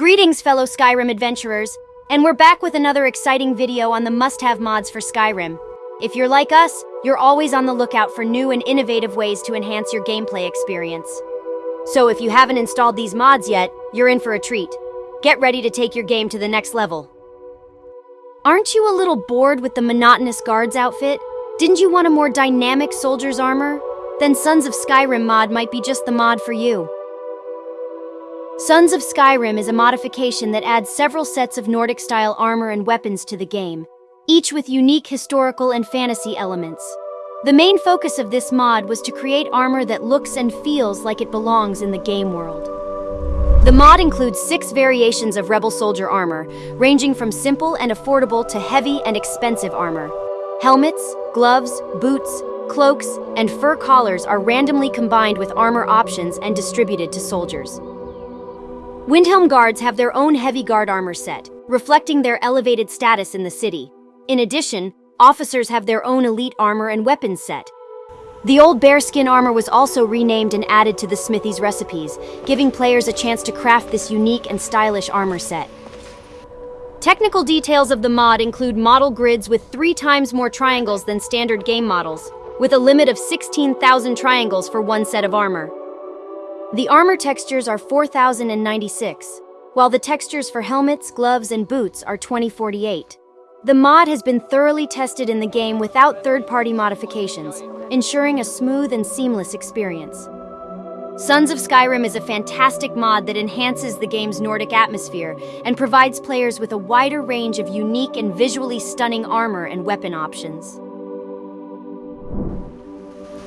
Greetings, fellow Skyrim adventurers, and we're back with another exciting video on the must-have mods for Skyrim. If you're like us, you're always on the lookout for new and innovative ways to enhance your gameplay experience. So if you haven't installed these mods yet, you're in for a treat. Get ready to take your game to the next level. Aren't you a little bored with the monotonous guard's outfit? Didn't you want a more dynamic soldier's armor? Then Sons of Skyrim mod might be just the mod for you. Sons of Skyrim is a modification that adds several sets of Nordic-style armor and weapons to the game, each with unique historical and fantasy elements. The main focus of this mod was to create armor that looks and feels like it belongs in the game world. The mod includes six variations of Rebel Soldier armor, ranging from simple and affordable to heavy and expensive armor. Helmets, gloves, boots, cloaks, and fur collars are randomly combined with armor options and distributed to soldiers. Windhelm guards have their own heavy guard armor set, reflecting their elevated status in the city. In addition, officers have their own elite armor and weapons set. The old bearskin armor was also renamed and added to the smithy's recipes, giving players a chance to craft this unique and stylish armor set. Technical details of the mod include model grids with three times more triangles than standard game models, with a limit of 16,000 triangles for one set of armor. The armor textures are 4096, while the textures for helmets, gloves, and boots are 2048. The mod has been thoroughly tested in the game without third-party modifications, ensuring a smooth and seamless experience. Sons of Skyrim is a fantastic mod that enhances the game's Nordic atmosphere and provides players with a wider range of unique and visually stunning armor and weapon options.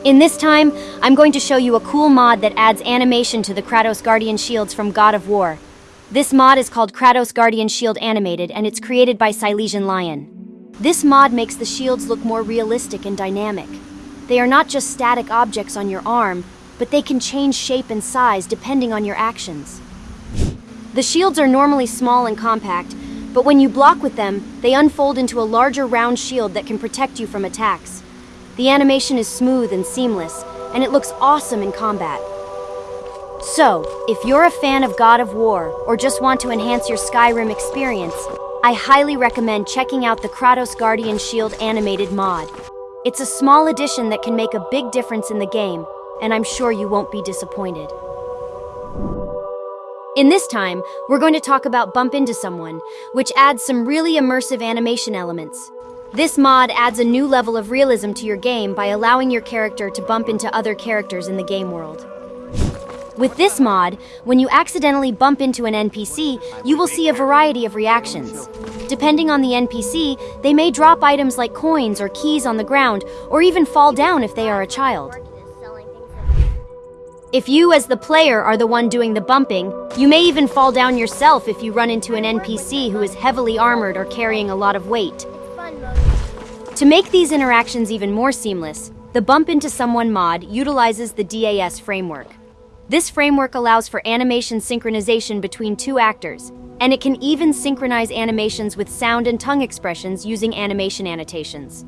In this time, I'm going to show you a cool mod that adds animation to the Kratos Guardian Shields from God of War. This mod is called Kratos Guardian Shield Animated, and it's created by Silesian Lion. This mod makes the shields look more realistic and dynamic. They are not just static objects on your arm, but they can change shape and size depending on your actions. The shields are normally small and compact, but when you block with them, they unfold into a larger round shield that can protect you from attacks. The animation is smooth and seamless, and it looks awesome in combat. So, if you're a fan of God of War, or just want to enhance your Skyrim experience, I highly recommend checking out the Kratos Guardian Shield animated mod. It's a small addition that can make a big difference in the game, and I'm sure you won't be disappointed. In this time, we're going to talk about Bump Into Someone, which adds some really immersive animation elements. This mod adds a new level of realism to your game by allowing your character to bump into other characters in the game world. With this mod, when you accidentally bump into an NPC, you will see a variety of reactions. Depending on the NPC, they may drop items like coins or keys on the ground, or even fall down if they are a child. If you, as the player, are the one doing the bumping, you may even fall down yourself if you run into an NPC who is heavily armored or carrying a lot of weight. To make these interactions even more seamless, the Bump Into Someone mod utilizes the DAS framework. This framework allows for animation synchronization between two actors, and it can even synchronize animations with sound and tongue expressions using animation annotations.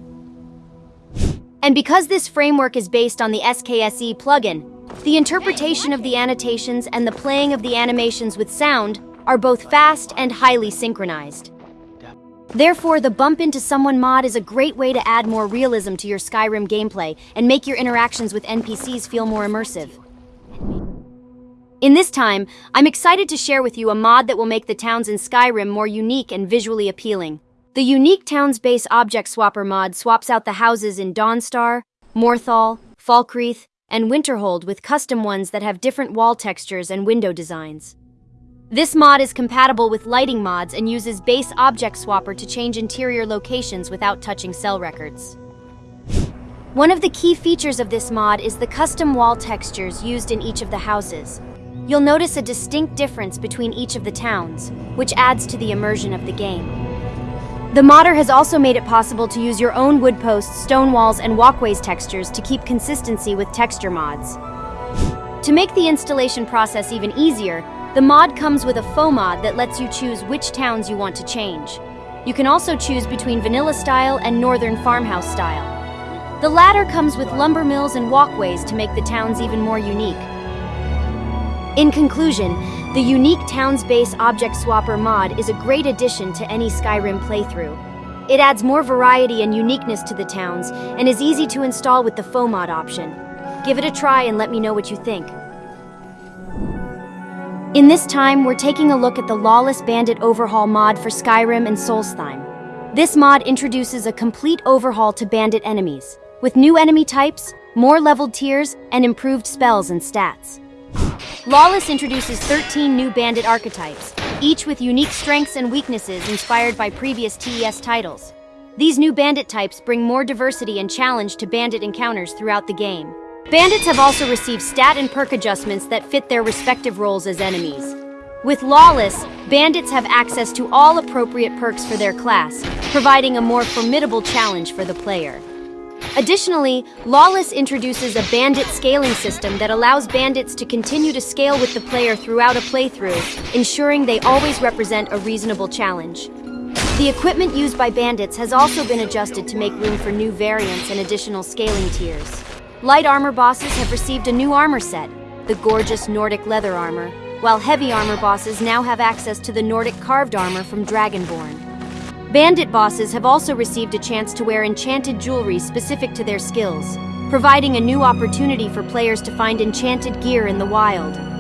And because this framework is based on the SKSE plugin, the interpretation of the annotations and the playing of the animations with sound are both fast and highly synchronized. Therefore, the Bump Into Someone mod is a great way to add more realism to your Skyrim gameplay and make your interactions with NPCs feel more immersive. In this time, I'm excited to share with you a mod that will make the towns in Skyrim more unique and visually appealing. The Unique Towns Base Object Swapper mod swaps out the houses in Dawnstar, Morthal, Falkreath, and Winterhold with custom ones that have different wall textures and window designs. This mod is compatible with lighting mods and uses base object swapper to change interior locations without touching cell records. One of the key features of this mod is the custom wall textures used in each of the houses. You'll notice a distinct difference between each of the towns, which adds to the immersion of the game. The modder has also made it possible to use your own wood posts, stone walls, and walkways textures to keep consistency with texture mods. To make the installation process even easier, the mod comes with a FOMod that lets you choose which towns you want to change. You can also choose between vanilla style and northern farmhouse style. The latter comes with lumber mills and walkways to make the towns even more unique. In conclusion, The unique Towns Base Object Swapper mod is a great addition to any Skyrim playthrough. It adds more variety and uniqueness to the towns, and is easy to install with the FOMod option. Give it a try and let me know what you think. In this time, we're taking a look at the Lawless Bandit Overhaul mod for Skyrim and Solstheim. This mod introduces a complete overhaul to bandit enemies, with new enemy types, more leveled tiers, and improved spells and stats. Lawless introduces 13 new bandit archetypes, each with unique strengths and weaknesses inspired by previous TES titles. These new bandit types bring more diversity and challenge to bandit encounters throughout the game. Bandits have also received stat and perk adjustments that fit their respective roles as enemies. With Lawless, bandits have access to all appropriate perks for their class, providing a more formidable challenge for the player. Additionally, Lawless introduces a bandit scaling system that allows bandits to continue to scale with the player throughout a playthrough, ensuring they always represent a reasonable challenge. The equipment used by bandits has also been adjusted to make room for new variants and additional scaling tiers. Light armor bosses have received a new armor set, the gorgeous Nordic leather armor, while heavy armor bosses now have access to the Nordic carved armor from Dragonborn. Bandit bosses have also received a chance to wear enchanted jewelry specific to their skills, providing a new opportunity for players to find enchanted gear in the wild.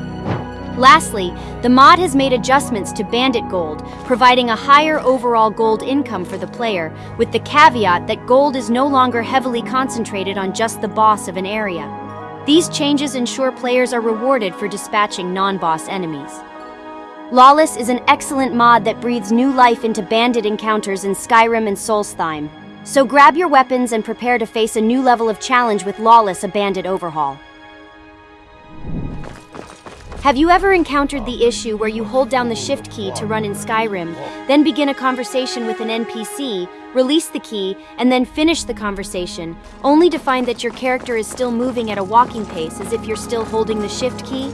Lastly, the mod has made adjustments to Bandit Gold, providing a higher overall gold income for the player, with the caveat that gold is no longer heavily concentrated on just the boss of an area. These changes ensure players are rewarded for dispatching non-boss enemies. Lawless is an excellent mod that breathes new life into bandit encounters in Skyrim and Solstheim. So grab your weapons and prepare to face a new level of challenge with Lawless a bandit overhaul. Have you ever encountered the issue where you hold down the shift key to run in Skyrim, then begin a conversation with an NPC, release the key, and then finish the conversation, only to find that your character is still moving at a walking pace as if you're still holding the shift key?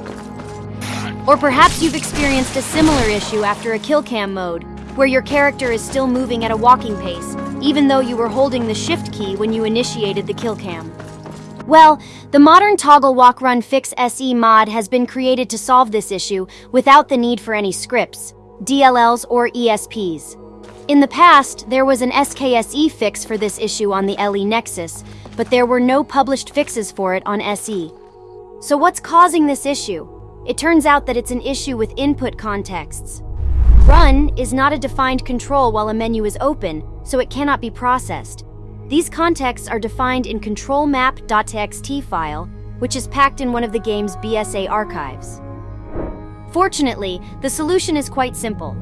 Or perhaps you've experienced a similar issue after a kill cam mode, where your character is still moving at a walking pace, even though you were holding the shift key when you initiated the kill cam. Well, the modern Toggle Walk Run Fix SE mod has been created to solve this issue without the need for any scripts, DLLs, or ESPs. In the past, there was an SKSE fix for this issue on the LE Nexus, but there were no published fixes for it on SE. So what's causing this issue? It turns out that it's an issue with input contexts. Run is not a defined control while a menu is open, so it cannot be processed. These contexts are defined in controlmap.txt file, which is packed in one of the game's BSA archives. Fortunately, the solution is quite simple.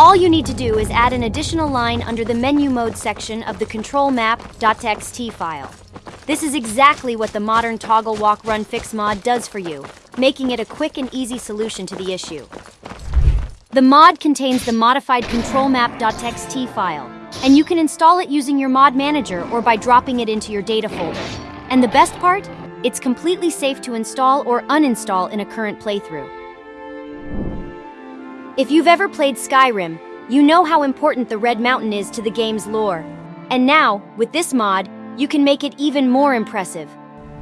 All you need to do is add an additional line under the menu mode section of the controlmap.txt file. This is exactly what the modern Toggle Walk Run Fix mod does for you, making it a quick and easy solution to the issue. The mod contains the modified controlmap.txt file, and you can install it using your mod manager or by dropping it into your data folder. And the best part? It's completely safe to install or uninstall in a current playthrough. If you've ever played Skyrim, you know how important the Red Mountain is to the game's lore. And now, with this mod, you can make it even more impressive.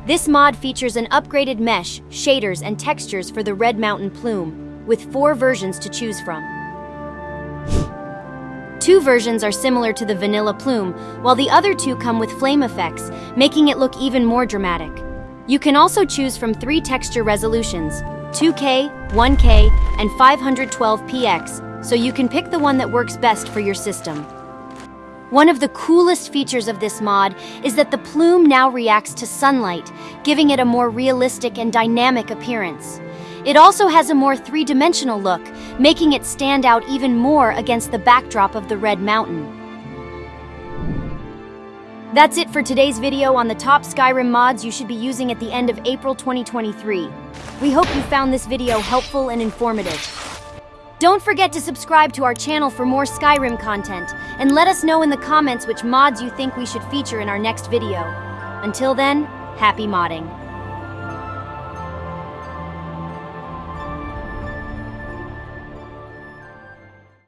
This mod features an upgraded mesh, shaders, and textures for the Red Mountain plume, with four versions to choose from. Two versions are similar to the vanilla plume, while the other two come with flame effects, making it look even more dramatic. You can also choose from three texture resolutions, 2K, 1K, and 512px, so you can pick the one that works best for your system. One of the coolest features of this mod is that the plume now reacts to sunlight, giving it a more realistic and dynamic appearance. It also has a more three-dimensional look, making it stand out even more against the backdrop of the Red Mountain. That's it for today's video on the top Skyrim mods you should be using at the end of April 2023. We hope you found this video helpful and informative. Don't forget to subscribe to our channel for more Skyrim content, and let us know in the comments which mods you think we should feature in our next video. Until then, happy modding.